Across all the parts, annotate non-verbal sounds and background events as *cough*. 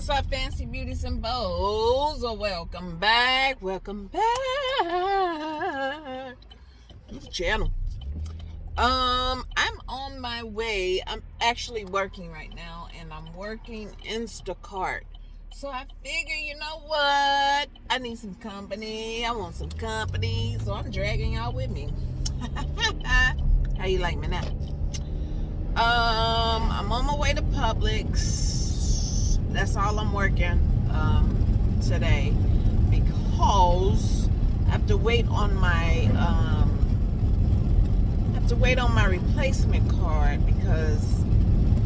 What's up, fancy beauties and bows? Welcome back. Welcome back. This channel. Um, I'm on my way. I'm actually working right now, and I'm working Instacart. So I figure, you know what? I need some company. I want some company. So I'm dragging y'all with me. *laughs* How you like me now? Um, I'm on my way to Publix. That's all I'm working um, today because I have to wait on my um, I have to wait on my replacement card because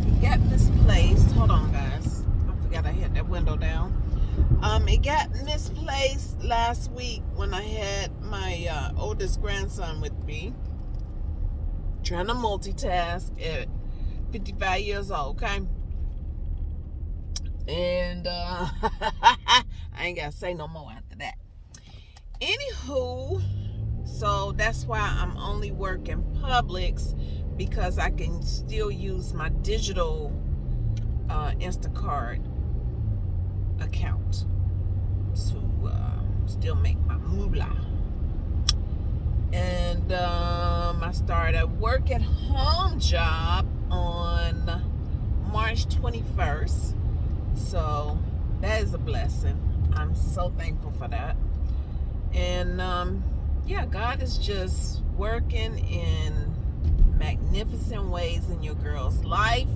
it got misplaced. Hold on, guys. I forgot I hit that window down. Um, it got misplaced last week when I had my uh, oldest grandson with me trying to multitask at 55 years old, okay? And uh, *laughs* I ain't got to say no more after that. Anywho, so that's why I'm only working Publix because I can still use my digital uh, Instacart account to uh, still make my moolah and um, I started a work at home job on March 21st. So that is a blessing. I'm so thankful for that. And um, yeah, God is just working in magnificent ways in your girl's life.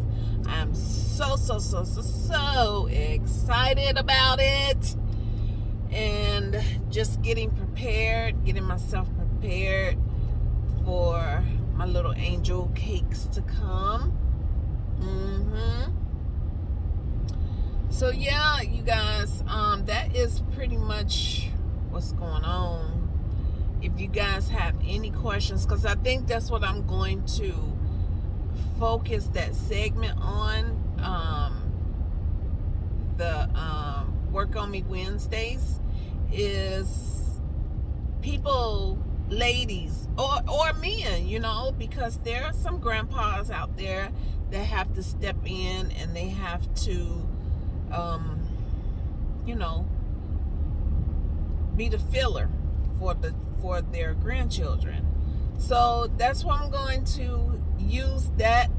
I'm so, so, so, so, so excited about it. And just getting prepared, getting myself prepared for my little angel cakes to come. Mm-hmm. So yeah, you guys, um, that is pretty much what's going on. If you guys have any questions, because I think that's what I'm going to focus that segment on. Um, the um, Work On Me Wednesdays is people ladies or or men you know because there are some grandpas out there that have to step in and they have to um you know be the filler for the for their grandchildren. So that's what i'm going to use that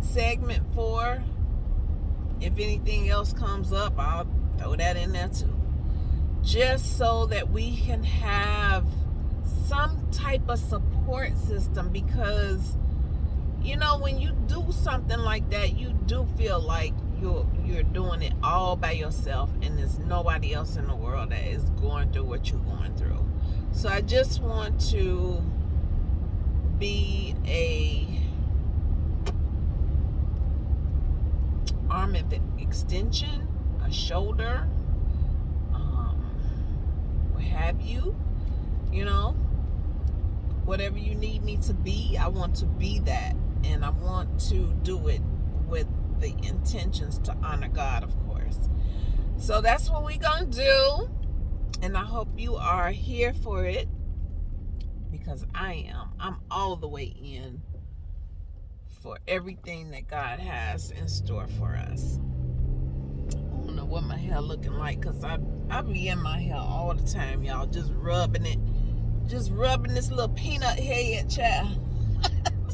segment for. If anything else comes up i'll throw that in there too. Just so that we can have some type of support system because you know when you do something like that you do feel like you're you're doing it all by yourself and there's nobody else in the world that is going through what you're going through so i just want to be a arm extension a shoulder um, what have you you know whatever you need me to be, I want to be that. And I want to do it with the intentions to honor God, of course. So that's what we're going to do. And I hope you are here for it because I am. I'm all the way in for everything that God has in store for us. I don't know what my hair looking like because I, I be in my hair all the time, y'all, just rubbing it just rubbing this little peanut head, child.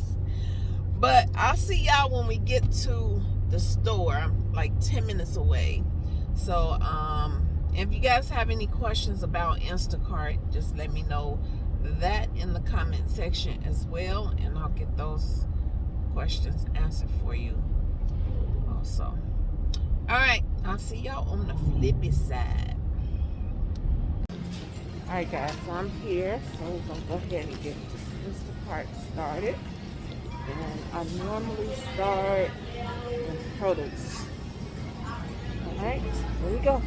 *laughs* but I'll see y'all when we get to the store. Like 10 minutes away. So, um, if you guys have any questions about Instacart, just let me know that in the comment section as well. And I'll get those questions answered for you also. All right. I'll see y'all on the flippy side. Alright guys, so I'm here, so we're to go ahead and get this part started. And I normally start with produce. Alright, here we go.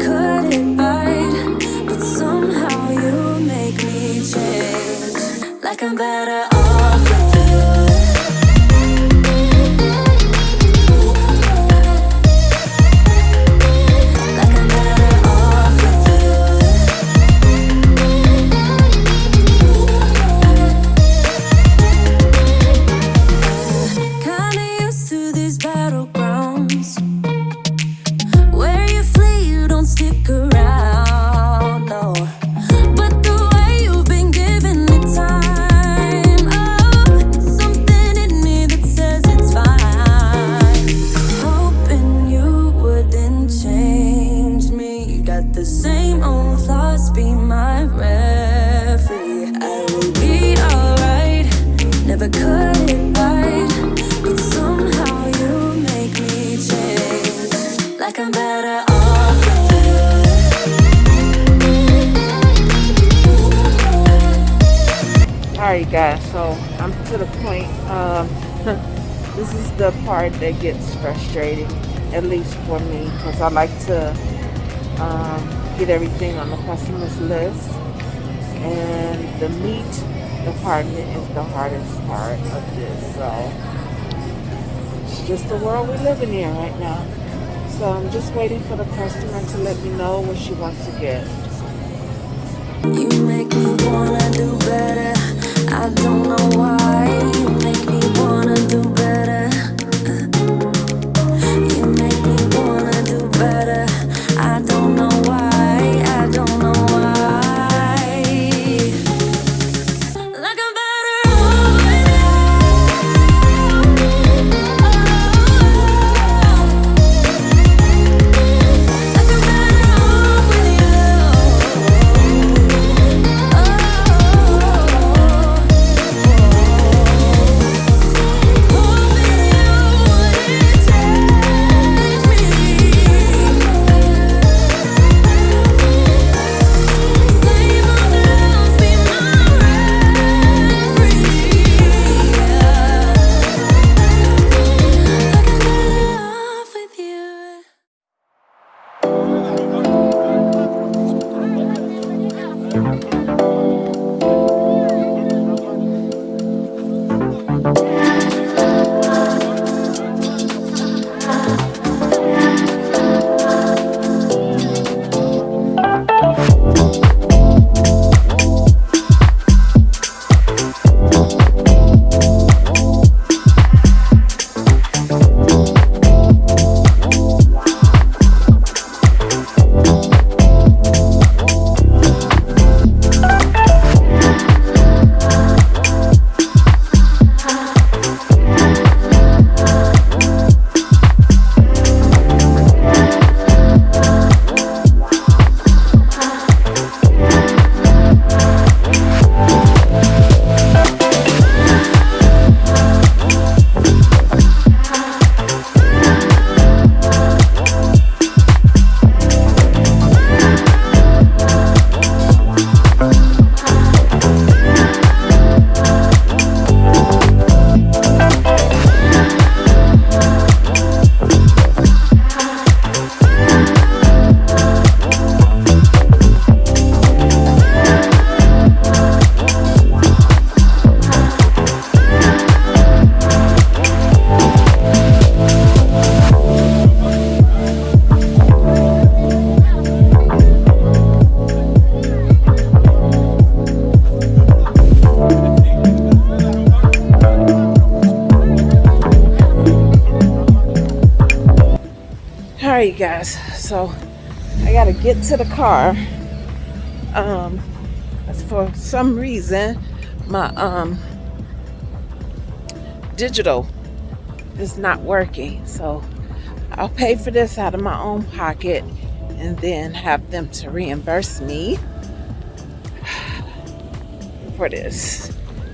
It right, but somehow you make me change. Like I'm better Alright guys, so I'm to the point. Um, *laughs* this is the part that gets frustrating, at least for me, because I like to um, get everything on the customer's list. And the meat department is the hardest part of this. So it's just the world we're living in right now. So I'm just waiting for the customer to let me know what she wants to get. You make me wanna do better. I don't know why. Right, you guys. So I gotta get to the car. Um, for some reason, my um digital is not working. So I'll pay for this out of my own pocket and then have them to reimburse me. *sighs* for this.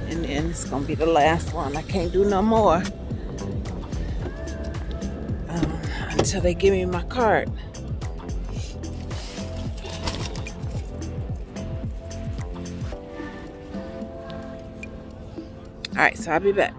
And then it's gonna be the last one. I can't do no more until they give me my card. All right, so I'll be back.